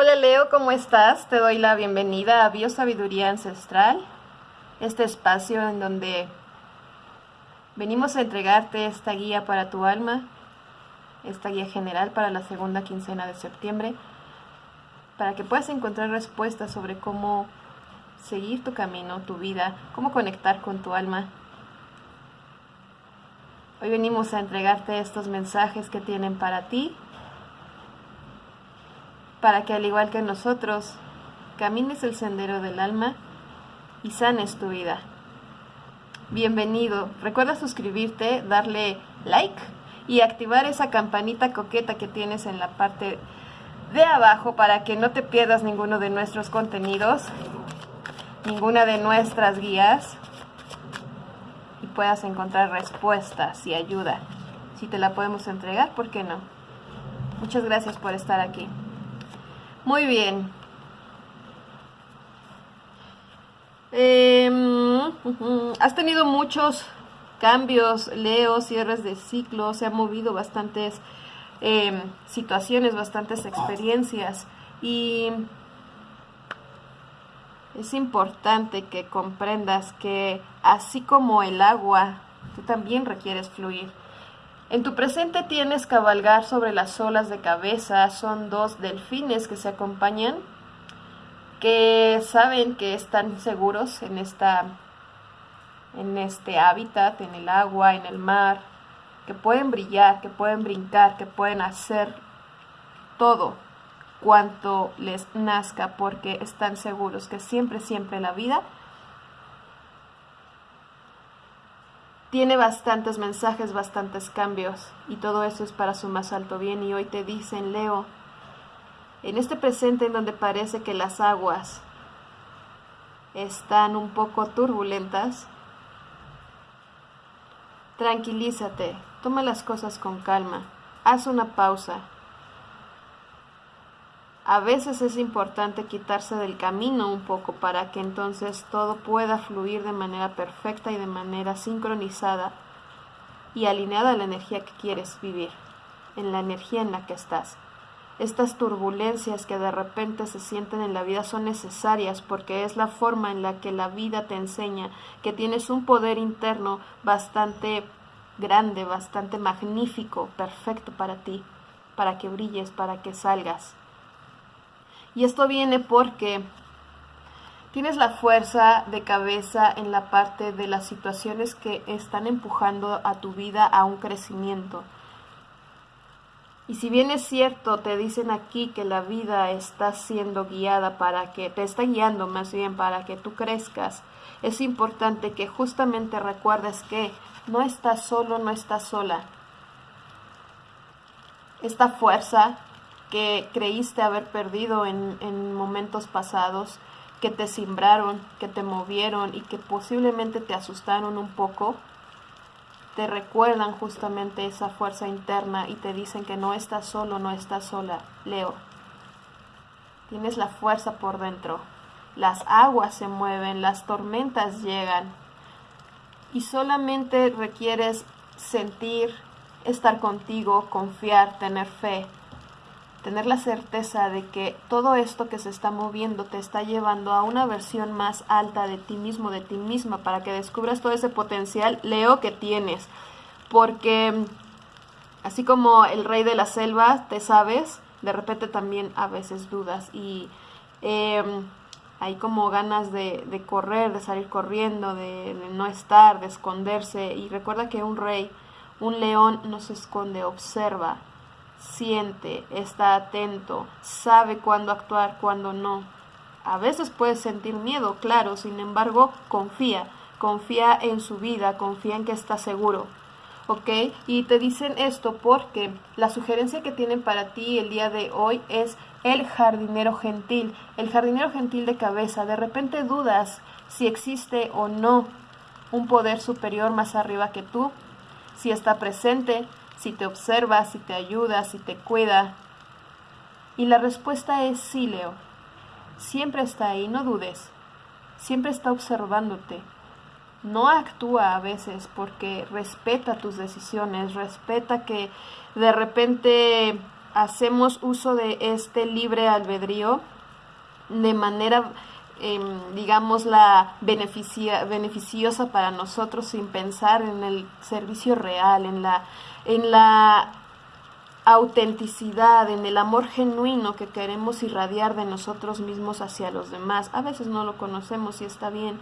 Hola Leo, ¿cómo estás? Te doy la bienvenida a Biosabiduría Ancestral, este espacio en donde venimos a entregarte esta guía para tu alma, esta guía general para la segunda quincena de septiembre, para que puedas encontrar respuestas sobre cómo seguir tu camino, tu vida, cómo conectar con tu alma. Hoy venimos a entregarte estos mensajes que tienen para ti para que al igual que nosotros, camines el sendero del alma y sanes tu vida. Bienvenido, recuerda suscribirte, darle like y activar esa campanita coqueta que tienes en la parte de abajo para que no te pierdas ninguno de nuestros contenidos, ninguna de nuestras guías y puedas encontrar respuestas y ayuda. Si te la podemos entregar, ¿por qué no? Muchas gracias por estar aquí. Muy bien. Em, has tenido muchos cambios, Leo, cierres de ciclo, se han movido bastantes em, situaciones, bastantes experiencias y es importante que comprendas que así como el agua, tú también requieres fluir. En tu presente tienes cabalgar sobre las olas de cabeza, son dos delfines que se acompañan, que saben que están seguros en, esta, en este hábitat, en el agua, en el mar, que pueden brillar, que pueden brincar, que pueden hacer todo cuanto les nazca porque están seguros que siempre, siempre la vida tiene bastantes mensajes, bastantes cambios y todo eso es para su más alto bien y hoy te dicen, Leo, en este presente en donde parece que las aguas están un poco turbulentas, tranquilízate, toma las cosas con calma, haz una pausa, a veces es importante quitarse del camino un poco para que entonces todo pueda fluir de manera perfecta y de manera sincronizada y alineada a la energía que quieres vivir, en la energía en la que estás. Estas turbulencias que de repente se sienten en la vida son necesarias porque es la forma en la que la vida te enseña que tienes un poder interno bastante grande, bastante magnífico, perfecto para ti, para que brilles, para que salgas. Y esto viene porque tienes la fuerza de cabeza en la parte de las situaciones que están empujando a tu vida a un crecimiento. Y si bien es cierto, te dicen aquí que la vida está siendo guiada para que, te está guiando más bien para que tú crezcas, es importante que justamente recuerdes que no estás solo, no estás sola. Esta fuerza que creíste haber perdido en, momentos pasados, que te simbraron, que te movieron y que posiblemente te asustaron un poco, te recuerdan justamente esa fuerza interna y te dicen que no estás solo, no estás sola, Leo. Tienes la fuerza por dentro. Las aguas se mueven, las tormentas llegan y solamente requieres sentir, estar contigo, confiar, tener fe tener la certeza de que todo esto que se está moviendo te está llevando a una versión más alta de ti mismo, de ti misma, para que descubras todo ese potencial, Leo, que tienes. Porque así como el rey de la selva, te sabes, de repente también a veces dudas y em, hay como ganas de, correr, de salir corriendo, de, de no estar, de esconderse. Y recuerda que un rey, un león no se esconde, observa, siente, está atento, sabe cuándo actuar, cuándo no. A veces puede sentir miedo, claro, sin embargo, confía, confía en su vida, confía en que está seguro. ¿Ok? Y te dicen esto porque la sugerencia que tienen para ti el día de hoy es el jardinero gentil, el jardinero gentil de cabeza. De repente dudas si existe o no un poder superior más arriba que tú, si está presente, si te observa, si te ayuda, si te cuida. Y la respuesta es sí, Leo. Siempre está ahí, no dudes. Siempre está observándote. No actúa a veces porque respeta tus decisiones, respeta que de repente hacemos uso de este libre albedrío de manera, eh, digamos, la beneficiosa para nosotros sin pensar en el servicio real, en la, en la autenticidad, en el amor genuino que queremos irradiar de nosotros mismos hacia los demás. A veces no lo conocemos y está bien.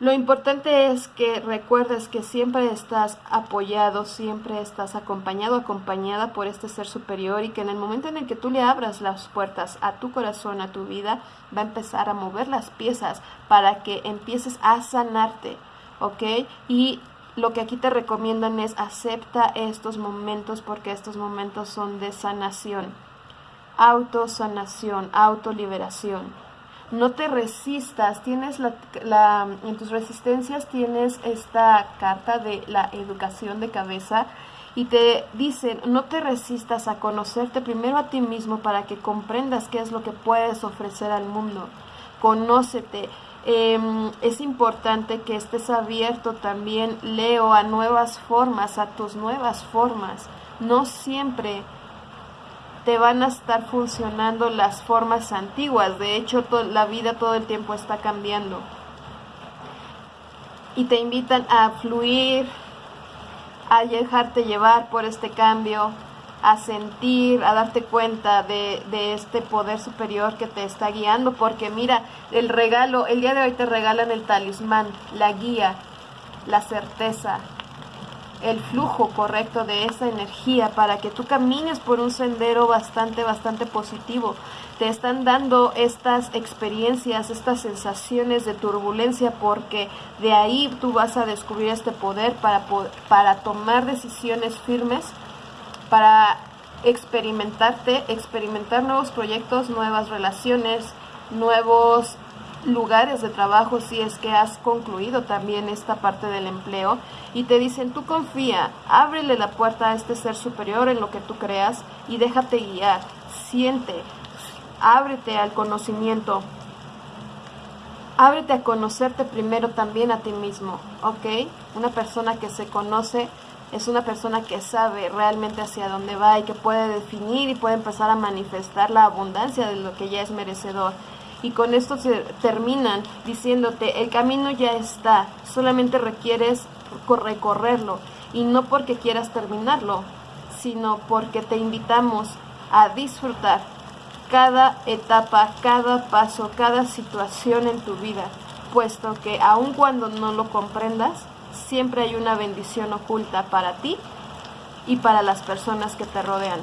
Lo importante es que recuerdes que siempre estás apoyado, siempre estás acompañado, acompañada por este ser superior y que en el momento en el que tú le abras las puertas a tu corazón, a tu vida, va a empezar a mover las piezas para que empieces a sanarte, ¿ok? Y lo que aquí te recomiendan es acepta estos momentos porque estos momentos son de sanación, autosanación, autoliberación. No te resistas, tienes la, en tus resistencias tienes esta carta de la educación de cabeza y te dicen, no te resistas a conocerte primero a ti mismo para que comprendas qué es lo que puedes ofrecer al mundo. Conócete, Em, es importante que estés abierto también, Leo, a nuevas formas, a tus nuevas formas. No siempre te van a estar funcionando las formas antiguas. De hecho, la vida todo el tiempo está cambiando. Y te invitan a fluir, a dejarte llevar por este cambio, a sentir, a darte cuenta de, este poder superior que te está guiando, porque mira, el regalo, el día de hoy te regalan el talismán, la guía, la certeza, el flujo correcto de esa energía para que tú camines por un sendero bastante, bastante positivo. Te están dando estas experiencias, estas sensaciones de turbulencia porque de ahí tú vas a descubrir este poder para, para tomar decisiones firmes para experimentarte, experimentar nuevos proyectos, nuevas relaciones, nuevos lugares de trabajo si es que has concluido también esta parte del empleo y te dicen tú confía, ábrele la puerta a este ser superior en lo que tú creas y déjate guiar, siente, ábrete al conocimiento, ábrete a conocerte primero también a ti mismo, ¿ok? Una persona que se conoce es una persona que sabe realmente hacia dónde va y que puede definir y puede empezar a manifestar la abundancia de lo que ya es merecedor. Y con esto se terminan diciéndote, el camino ya está, solamente requieres recorrerlo. Y no porque quieras terminarlo, sino porque te invitamos a disfrutar cada etapa, cada paso, cada situación en tu vida, puesto que aun cuando no lo comprendas, siempre hay una bendición oculta para ti y para las personas que te rodean.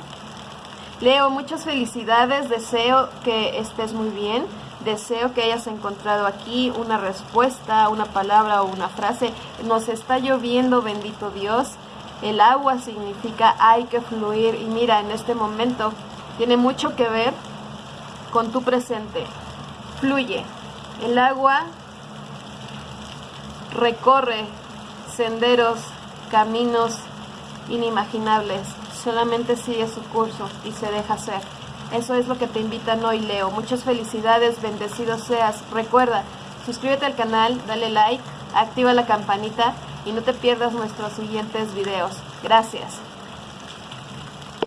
Leo, muchas felicidades, deseo que estés muy bien, deseo que hayas encontrado aquí una respuesta, una palabra o una frase. Nos está lloviendo, bendito Dios. El agua significa hay que fluir y mira, en este momento tiene mucho que ver con tu presente. Fluye. El agua recorre senderos, caminos inimaginables. Solamente sigue su curso y se deja hacer. Eso es lo que te invitan hoy, Leo. Muchas felicidades, bendecido seas. Recuerda, suscríbete al canal, dale like, activa la campanita y no te pierdas nuestros siguientes videos. Gracias.